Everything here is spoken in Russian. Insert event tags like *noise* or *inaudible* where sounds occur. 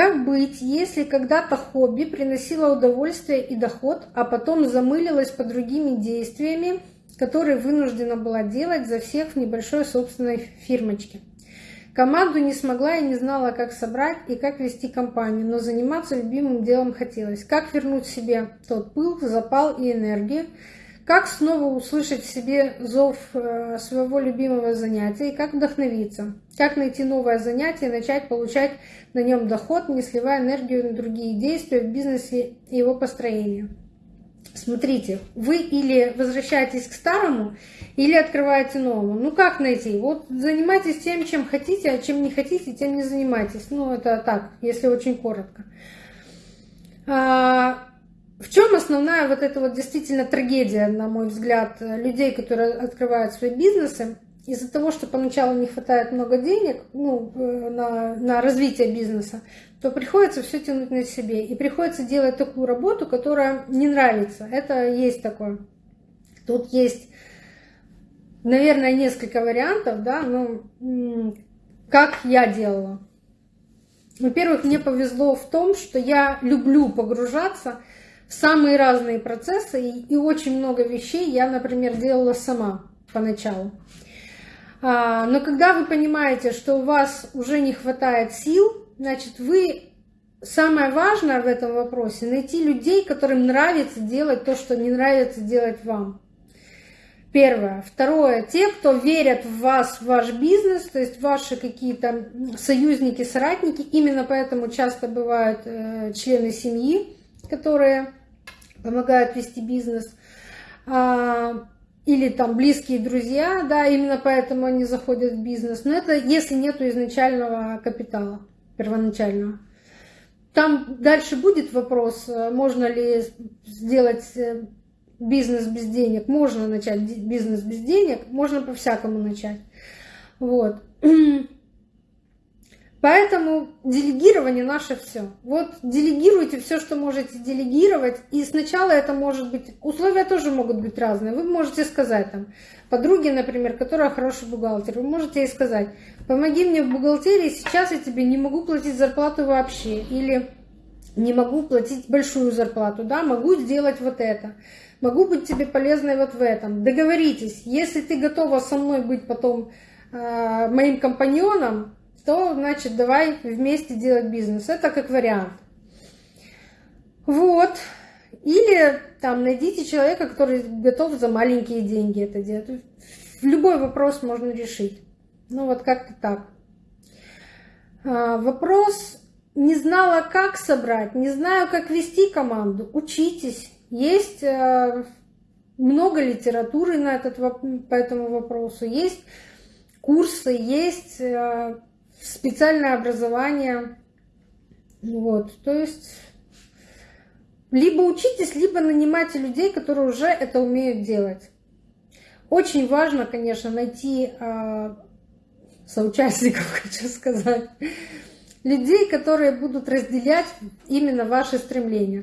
Как быть, если когда-то хобби приносило удовольствие и доход, а потом замылилось по другими действиями, которые вынуждена была делать за всех в небольшой собственной фирмочке? Команду не смогла и не знала, как собрать и как вести компанию, но заниматься любимым делом хотелось. Как вернуть себе тот пыл, запал и энергию, как снова услышать в себе зов э, своего любимого занятия и как вдохновиться? Как найти новое занятие и начать получать на нем доход, не сливая энергию на другие действия в бизнесе и его построении? Смотрите, вы или возвращаетесь к старому, или открываете новому. Ну как найти? Вот занимайтесь тем, чем хотите, а чем не хотите, тем не занимайтесь. Ну это так, если очень коротко. В чем основная вот эта вот действительно трагедия, на мой взгляд, людей, которые открывают свои бизнесы? Из-за того, что поначалу не хватает много денег ну, э, на, на развитие бизнеса, то приходится все тянуть на себе. И приходится делать такую работу, которая не нравится. Это есть такое. Тут есть, наверное, несколько вариантов, да, ну, как я делала. Во-первых, мне повезло в том, что я люблю погружаться самые разные процессы, и очень много вещей я, например, делала сама поначалу. А, но когда вы понимаете, что у вас уже не хватает сил, значит, вы самое важное в этом вопросе найти людей, которым нравится делать то, что не нравится делать вам. Первое. Второе. Те, кто верят в вас, в ваш бизнес, то есть ваши какие-то союзники, соратники, именно поэтому часто бывают э, члены семьи, которые помогают вести бизнес, а, или там близкие друзья, да, именно поэтому они заходят в бизнес. Но это если нету изначального капитала, первоначального. Там дальше будет вопрос, можно ли сделать э, бизнес без денег. Можно начать бизнес без денег, можно по-всякому начать. Вот. *clears throat* Поэтому делегирование наше все. Вот делегируйте все, что можете делегировать. И сначала это может быть... Условия тоже могут быть разные. Вы можете сказать там, подруге, например, которая хороший бухгалтер, вы можете ей сказать, помоги мне в бухгалтерии, сейчас я тебе не могу платить зарплату вообще. Или не могу платить большую зарплату, да, могу сделать вот это. Могу быть тебе полезной вот в этом. Договоритесь, если ты готова со мной быть потом э, моим компаньоном, то, значит, давай вместе делать бизнес. Это как вариант. Вот. Или там найдите человека, который готов за маленькие деньги это делать. Любой вопрос можно решить. Ну вот как-то так. А, вопрос не знала, как собрать, не знаю, как вести команду. Учитесь. Есть а, много литературы на этот, по этому вопросу. Есть курсы, есть а, специальное образование. Вот, то есть либо учитесь, либо нанимайте людей, которые уже это умеют делать. Очень важно, конечно, найти э, соучастников, *laughs* хочу сказать, людей, которые будут разделять именно ваши стремления.